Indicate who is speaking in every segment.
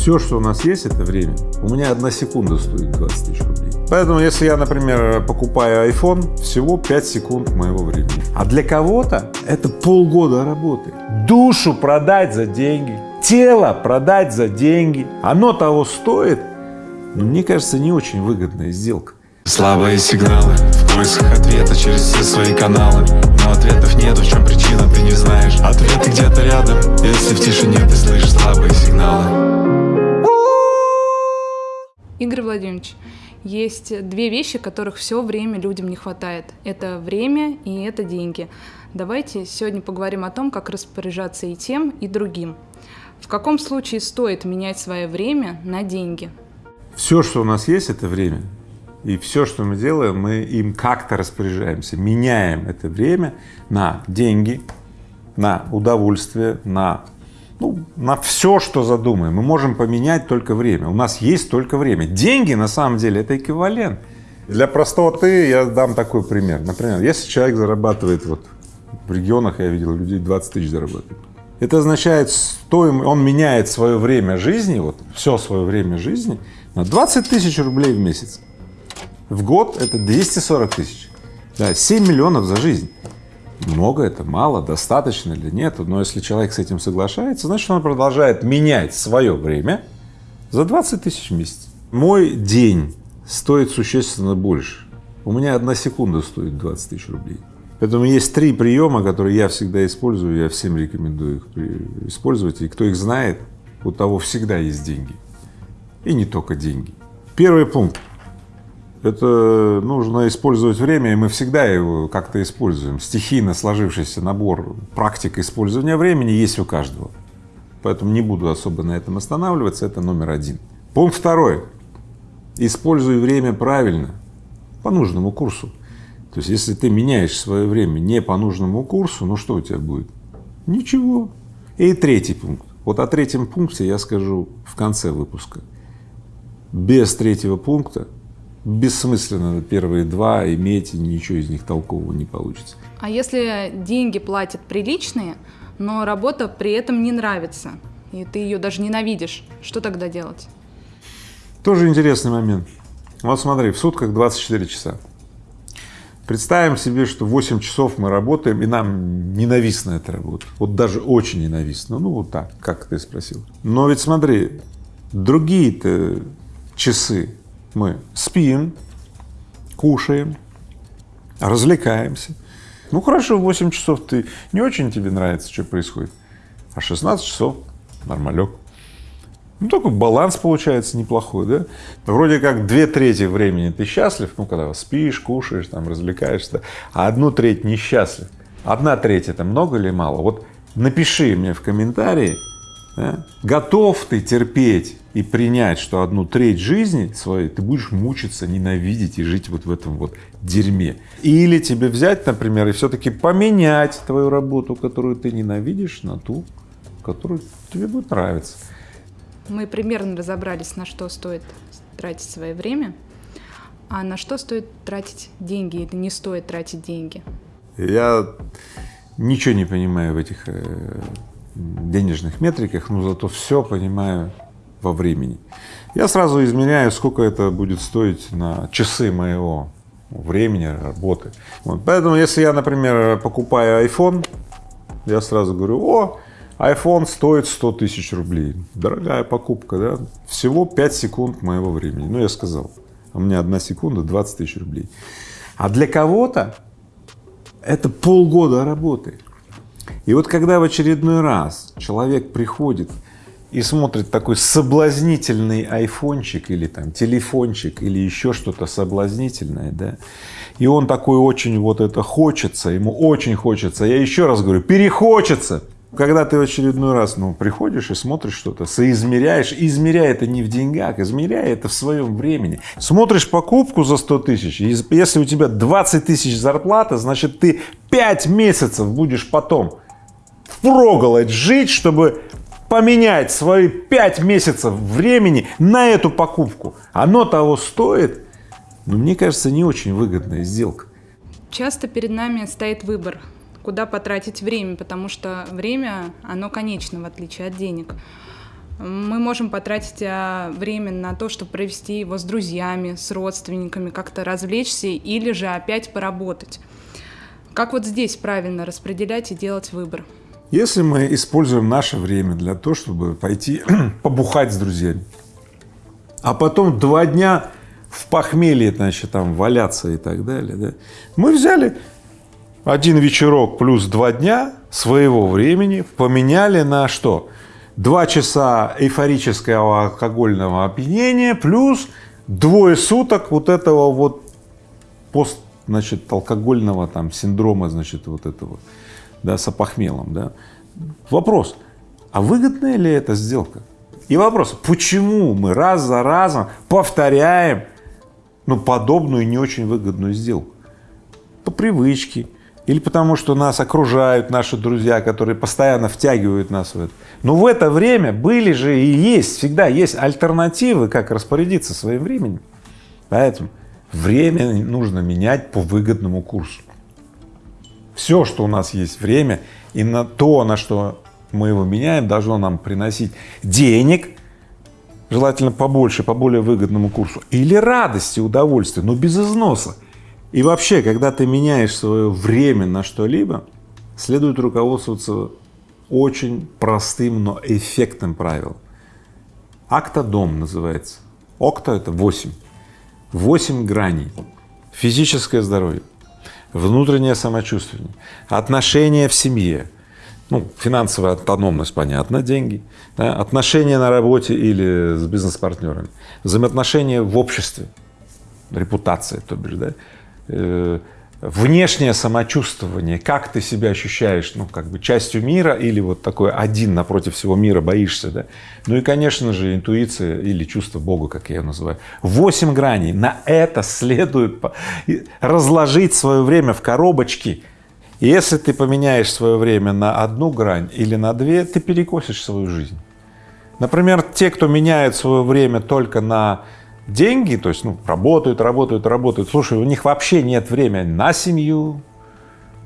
Speaker 1: Все, что у нас есть, это время. У меня одна секунда стоит 20 тысяч рублей. Поэтому, если я, например, покупаю iPhone, всего 5 секунд моего времени. А для кого-то это полгода работы. Душу продать за деньги, тело продать за деньги. Оно того стоит. Но мне кажется, не очень выгодная сделка.
Speaker 2: Слабые сигналы в поисках ответа через все свои каналы Но ответов нет, в чем причина, ты не знаешь Ответы где-то рядом, если в тишине ты слышишь слабые сигналы
Speaker 3: Игорь Владимирович, есть две вещи, которых все время людям не хватает. Это время и это деньги. Давайте сегодня поговорим о том, как распоряжаться и тем, и другим. В каком случае стоит менять свое время на деньги?
Speaker 1: Все, что у нас есть, это время. И все, что мы делаем, мы им как-то распоряжаемся, меняем это время на деньги, на удовольствие, на, ну, на все, что задумаем. Мы можем поменять только время. У нас есть только время. Деньги, на самом деле, это эквивалент. Для простоты я дам такой пример. Например, если человек зарабатывает, вот в регионах я видел людей 20 тысяч зарабатывают, это означает, что он меняет свое время жизни, вот все свое время жизни на 20 тысяч рублей в месяц. В год это 240 тысяч, да, 7 миллионов за жизнь. Много это, мало, достаточно или нет, но если человек с этим соглашается, значит он продолжает менять свое время за 20 тысяч в месяц. Мой день стоит существенно больше. У меня одна секунда стоит 20 тысяч рублей. Поэтому есть три приема, которые я всегда использую, я всем рекомендую их использовать, и кто их знает, у того всегда есть деньги. И не только деньги. Первый пункт это нужно использовать время, и мы всегда его как-то используем. Стихийно сложившийся набор практик использования времени есть у каждого. Поэтому не буду особо на этом останавливаться, это номер один. Пункт второй. Используй время правильно, по нужному курсу. То есть, если ты меняешь свое время не по нужному курсу, ну что у тебя будет? Ничего. И третий пункт. Вот о третьем пункте я скажу в конце выпуска. Без третьего пункта бессмысленно первые два иметь, ничего из них толкового не получится.
Speaker 3: А если деньги платят приличные, но работа при этом не нравится, и ты ее даже ненавидишь, что тогда делать?
Speaker 1: Тоже интересный момент. Вот смотри, в сутках 24 часа. Представим себе, что 8 часов мы работаем, и нам ненавистна эта работа. Вот даже очень ненавистна. Ну, вот так, как ты спросил. Но ведь смотри, другие-то часы мы спим, кушаем, развлекаемся. Ну хорошо, 8 часов ты не очень тебе нравится, что происходит, а 16 часов нормалек. Ну, такой баланс получается неплохой, да? Вроде как две трети времени ты счастлив, ну, когда спишь, кушаешь, там, развлекаешься, а одну треть несчастлив. Одна треть — это много или мало? Вот напиши мне в комментарии, да? Готов ты терпеть и принять, что одну треть жизни своей ты будешь мучиться, ненавидеть и жить вот в этом вот дерьме. Или тебе взять, например, и все-таки поменять твою работу, которую ты ненавидишь, на ту, которую тебе будет нравиться.
Speaker 3: Мы примерно разобрались, на что стоит тратить свое время, а на что стоит тратить деньги или не стоит тратить деньги.
Speaker 1: Я ничего не понимаю в этих э, денежных метриках, но зато все понимаю во времени. Я сразу измеряю, сколько это будет стоить на часы моего времени, работы. Вот. Поэтому, если я, например, покупаю iPhone, я сразу говорю, о, iPhone стоит 100 тысяч рублей. Дорогая покупка, да? Всего 5 секунд моего времени. Ну, я сказал, у меня одна секунда 20 тысяч рублей. А для кого-то это полгода работы. И вот когда в очередной раз человек приходит и смотрит такой соблазнительный айфончик или там телефончик или еще что-то соблазнительное, да, и он такой очень вот это хочется, ему очень хочется, я еще раз говорю, перехочется. Когда ты в очередной раз, ну, приходишь и смотришь что-то, соизмеряешь, измеряй это не в деньгах, измеряй это в своем времени. Смотришь покупку за 100 тысяч, если у тебя 20 тысяч зарплата, значит, ты 5 месяцев будешь потом впроголодь жить, чтобы поменять свои 5 месяцев времени на эту покупку. Оно того стоит, но мне кажется, не очень выгодная сделка.
Speaker 3: Часто перед нами стоит выбор, куда потратить время, потому что время, оно конечно, в отличие от денег. Мы можем потратить а, время на то, чтобы провести его с друзьями, с родственниками, как-то развлечься или же опять поработать. Как вот здесь правильно распределять и делать выбор?
Speaker 1: Если мы используем наше время для того, чтобы пойти побухать с друзьями, а потом два дня в похмелье, значит, там валяться и так далее, да, мы взяли один вечерок плюс два дня своего времени, поменяли на что? Два часа эйфорического алкогольного опьянения плюс двое суток вот этого вот пост, значит, алкогольного там синдрома, значит, вот этого, да, с опохмелом, да. Вопрос, а выгодная ли эта сделка? И вопрос, почему мы раз за разом повторяем ну, подобную не очень выгодную сделку? По привычке, или потому что нас окружают наши друзья, которые постоянно втягивают нас в это. Но в это время были же и есть, всегда есть альтернативы, как распорядиться своим временем. Поэтому время нужно менять по выгодному курсу. Все, что у нас есть время, и на то, на что мы его меняем, должно нам приносить денег, желательно побольше, по более выгодному курсу, или радости, удовольствия, но без износа. И вообще, когда ты меняешь свое время на что-либо, следует руководствоваться очень простым, но эффектным правилом. Актодом называется. Окта — это 8. 8 граней. Физическое здоровье, внутреннее самочувствие, отношения в семье, ну, финансовая автономность, понятно, деньги, да, отношения на работе или с бизнес-партнерами, взаимоотношения в обществе, репутация, то бишь, да, внешнее самочувствование, как ты себя ощущаешь, ну, как бы частью мира или вот такой один напротив всего мира боишься, да. Ну и, конечно же, интуиция или чувство Бога, как я ее называю. Восемь граней. На это следует разложить свое время в коробочки. И если ты поменяешь свое время на одну грань или на две, ты перекосишь свою жизнь. Например, те, кто меняет свое время только на деньги, то есть ну, работают, работают, работают. Слушай, у них вообще нет времени на семью,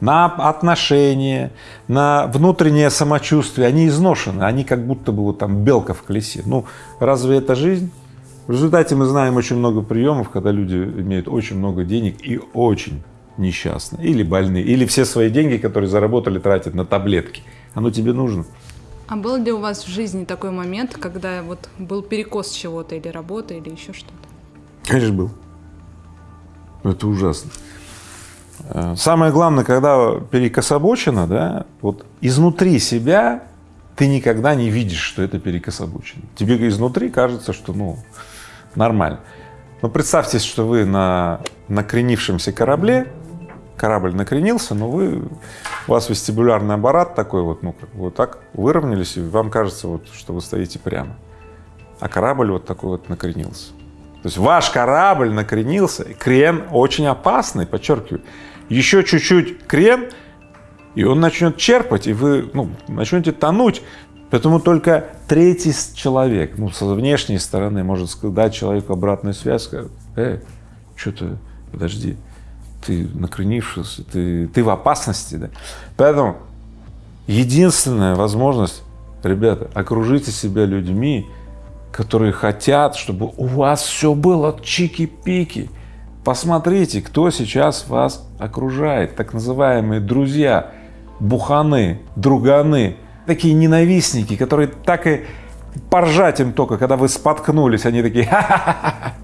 Speaker 1: на отношения, на внутреннее самочувствие. Они изношены, они как будто бы вот там белка в колесе. Ну, разве это жизнь? В результате мы знаем очень много приемов, когда люди имеют очень много денег и очень несчастны, или больны, или все свои деньги, которые заработали, тратят на таблетки. Оно тебе нужно.
Speaker 3: А был ли у вас в жизни такой момент, когда вот был перекос чего-то, или работы, или еще что-то?
Speaker 1: Конечно, был. Это ужасно. Э, самое главное, когда перекособочено, да, вот изнутри себя ты никогда не видишь, что это перекособочено. Тебе изнутри кажется, что, ну, нормально. Но представьте, что вы на накренившемся корабле, корабль накренился, но вы, у вас вестибулярный аппарат такой вот, ну, как вот так выровнялись, и вам кажется, вот, что вы стоите прямо. А корабль вот такой вот накренился. То есть ваш корабль накренился, и крен очень опасный, подчеркиваю. Еще чуть-чуть крен, и он начнет черпать, и вы ну, начнете тонуть. Поэтому только третий человек, ну, со внешней стороны может дать человеку обратную связь, сказать, э, что-то, подожди, ты накренившийся, ты, ты в опасности. Да? Поэтому единственная возможность, ребята, окружите себя людьми, которые хотят, чтобы у вас все было чики-пики. Посмотрите, кто сейчас вас окружает, так называемые друзья, буханы, друганы, такие ненавистники, которые так и поржать им только, когда вы споткнулись, они такие ха-ха-ха,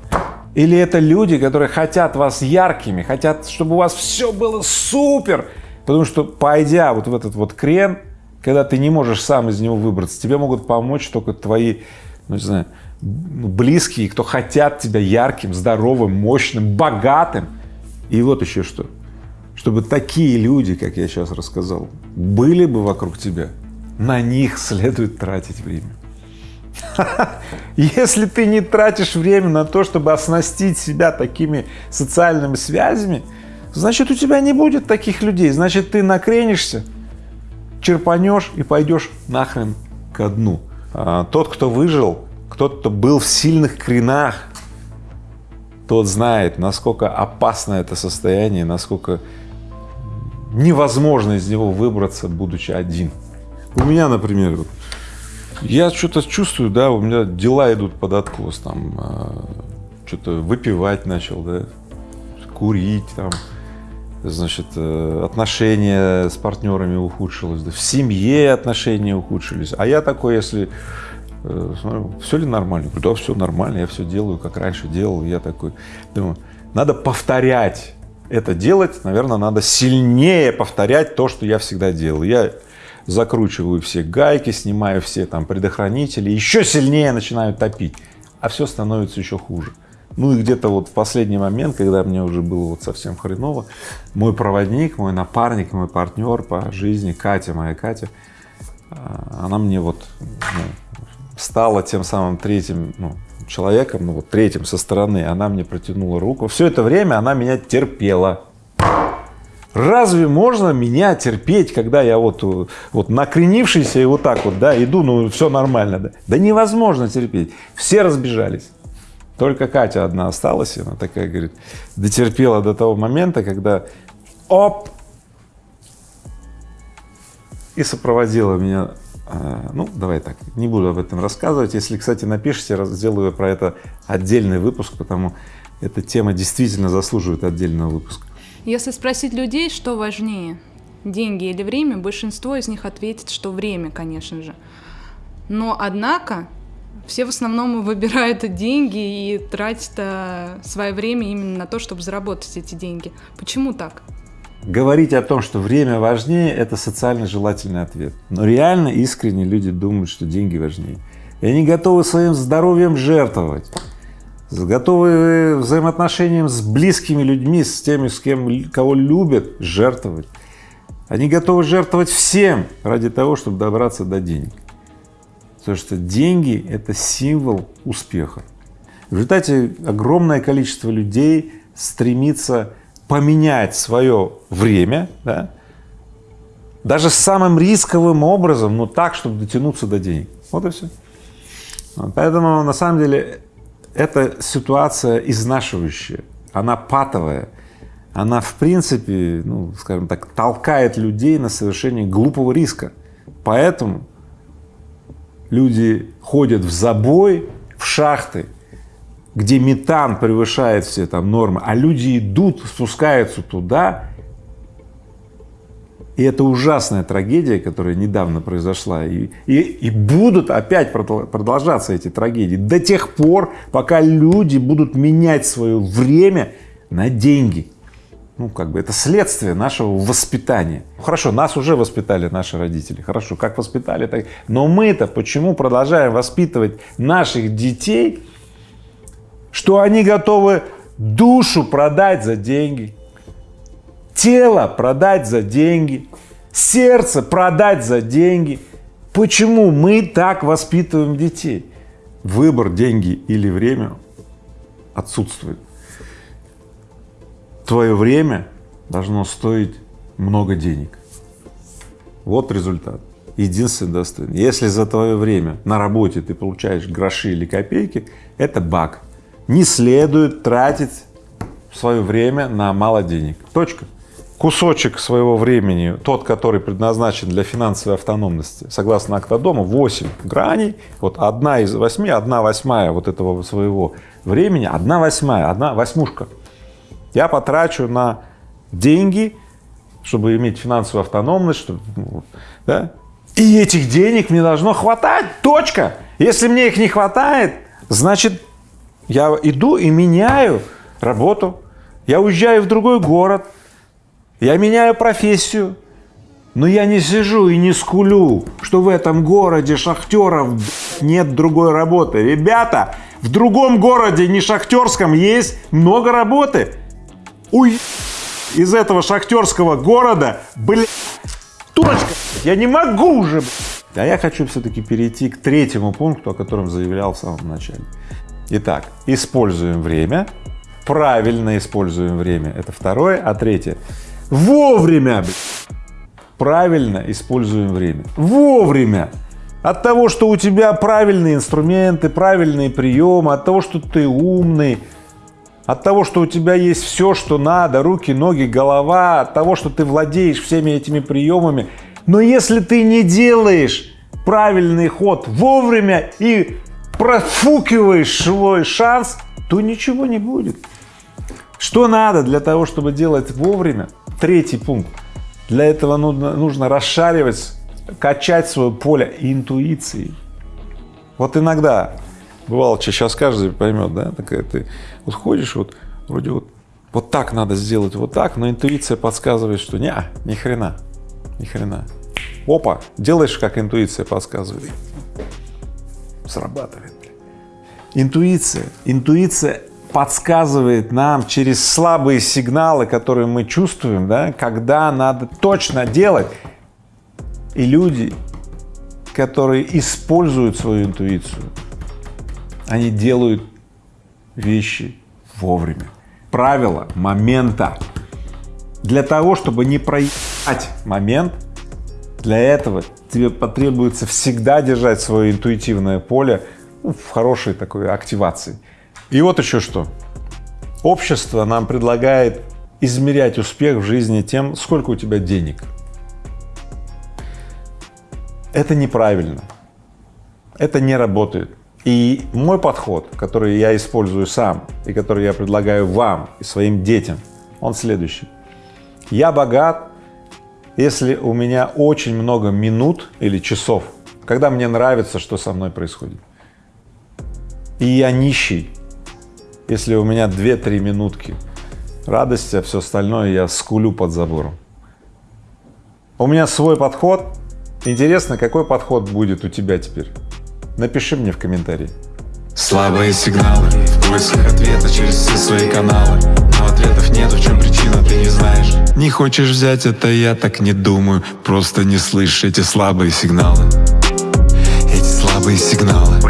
Speaker 1: или это люди, которые хотят вас яркими, хотят, чтобы у вас все было супер, потому что, пойдя вот в этот вот крен, когда ты не можешь сам из него выбраться, тебе могут помочь только твои, ну, не знаю, близкие, кто хотят тебя ярким, здоровым, мощным, богатым. И вот еще что, чтобы такие люди, как я сейчас рассказал, были бы вокруг тебя, на них следует тратить время. Если ты не тратишь время на то, чтобы оснастить себя такими социальными связями, значит, у тебя не будет таких людей, значит, ты накренишься, черпанешь и пойдешь нахрен ко дну. А тот, кто выжил, тот, кто был в сильных кренах, тот знает, насколько опасно это состояние, насколько невозможно из него выбраться, будучи один. У меня, например, Я что-то чувствую, да, у меня дела идут под откос, там, э, что-то выпивать начал, да, курить, там, значит, э, отношения с партнерами ухудшилось, да, в семье отношения ухудшились. А я такой, если э, смотрю, все ли нормально? Говорю, да, все нормально, я все делаю, как раньше делал. Я такой, думаю, надо повторять это делать, наверное, надо сильнее повторять то, что я всегда делал. Я закручиваю все гайки, снимаю все там предохранители, еще сильнее начинаю топить, а все становится еще хуже. Ну и где-то вот в последний момент, когда мне уже было вот совсем хреново, мой проводник, мой напарник, мой партнер по жизни, Катя, моя Катя, а, она мне вот ну, стала тем самым третьим ну, человеком, ну вот третьим со стороны, она мне протянула руку. Все это время она меня терпела. Разве можно меня терпеть, когда я вот, вот накренившийся и вот так вот, да, иду, ну все нормально, да? Да невозможно терпеть. Все разбежались. Только Катя одна осталась, и она такая говорит, дотерпела до того момента, когда оп, и сопроводила меня, а, ну, давай так, не буду об этом рассказывать. Если, кстати, напишите, сделаю про это отдельный выпуск, потому эта тема действительно заслуживает отдельного выпуска.
Speaker 3: Если спросить людей, что важнее, деньги или время, большинство из них ответит, что время, конечно же. Но, однако, все в основном выбирают деньги и тратят э, свое время именно на то, чтобы заработать эти деньги. Почему так?
Speaker 1: Говорить о том, что время важнее, это социально желательный ответ. Но реально, искренне люди думают, что деньги важнее. И они готовы своим здоровьем жертвовать, готовы взаимоотношениям с близкими людьми, с теми, с кем, кого любят, жертвовать. Они готовы жертвовать всем ради того, чтобы добраться до денег. Потому что деньги — это символ успеха. В результате огромное количество людей стремится поменять свое время, да, даже самым рисковым образом, но так, чтобы дотянуться до денег. Вот и все. Поэтому на самом деле эта ситуация изнашивающая, она патовая, она в принципе, ну, скажем так, толкает людей на совершение глупого риска. Поэтому люди ходят в забой, в шахты, где метан превышает все там нормы, а люди идут, спускаются туда, и это ужасная трагедия, которая недавно произошла, и, и, и будут опять продолжаться эти трагедии до тех пор, пока люди будут менять свое время на деньги ну, как бы это следствие нашего воспитания. Хорошо, нас уже воспитали наши родители, хорошо, как воспитали, так. Но мы-то почему продолжаем воспитывать наших детей, что они готовы душу продать за деньги, тело продать за деньги, сердце продать за деньги. Почему мы так воспитываем детей? Выбор деньги или время отсутствует твое время должно стоить много денег. Вот результат. Единственный достойный. Если за твое время на работе ты получаешь гроши или копейки, это баг. Не следует тратить свое время на мало денег. Точка. Кусочек своего времени, тот, который предназначен для финансовой автономности, согласно Актодому, 8 граней, вот одна из восьми, одна восьмая вот этого своего времени, одна восьмая, одна восьмушка я потрачу на деньги, чтобы иметь финансовую автономность, чтобы, ну, да? и этих денег мне должно хватать, точка. Если мне их не хватает, значит, я иду и меняю работу, я уезжаю в другой город, я меняю профессию, но я не сижу и не скулю, что в этом городе шахтеров нет другой работы. Ребята, в другом городе, не шахтерском, есть много работы уй из этого шахтерского города, блин, точка, я не могу уже. А я хочу все-таки перейти к третьему пункту, о котором заявлял в самом начале. Итак, используем время, правильно используем время, это второе, а третье, вовремя, правильно используем время, вовремя. От того, что у тебя правильные инструменты, правильные приемы, от того, что ты умный, от того, что у тебя есть все, что надо, руки, ноги, голова, от того, что ты владеешь всеми этими приемами. Но если ты не делаешь правильный ход вовремя и профукиваешь свой шанс, то ничего не будет. Что надо для того, чтобы делать вовремя? Третий пункт. Для этого нужно, нужно расшаривать, качать свое поле интуиции. Вот иногда, бывало, сейчас каждый поймет, да, такая ты вот ходишь, вот вроде вот, вот так надо сделать, вот так, но интуиция подсказывает, что не, ни хрена, ни хрена. Опа, делаешь, как интуиция подсказывает. Срабатывает. Интуиция, интуиция подсказывает нам через слабые сигналы, которые мы чувствуем, да, когда надо точно делать. И люди, которые используют свою интуицию, они делают вещи вовремя. Правило момента. Для того, чтобы не проебать момент, для этого тебе потребуется всегда держать свое интуитивное поле ну, в хорошей такой активации. И вот еще что. Общество нам предлагает измерять успех в жизни тем, сколько у тебя денег. Это неправильно. Это не работает. И мой подход, который я использую сам и который я предлагаю вам и своим детям, он следующий. Я богат, если у меня очень много минут или часов, когда мне нравится, что со мной происходит. И я нищий, если у меня 2-3 минутки радости, а все остальное я скулю под забором. У меня свой подход. Интересно, какой подход будет у тебя теперь? Напиши мне в комментарии.
Speaker 2: Слабые сигналы в поисках ответа через все свои каналы Но ответов нет, в чем причина, ты не знаешь Не хочешь взять это, я так не думаю Просто не слышишь эти слабые сигналы Эти слабые сигналы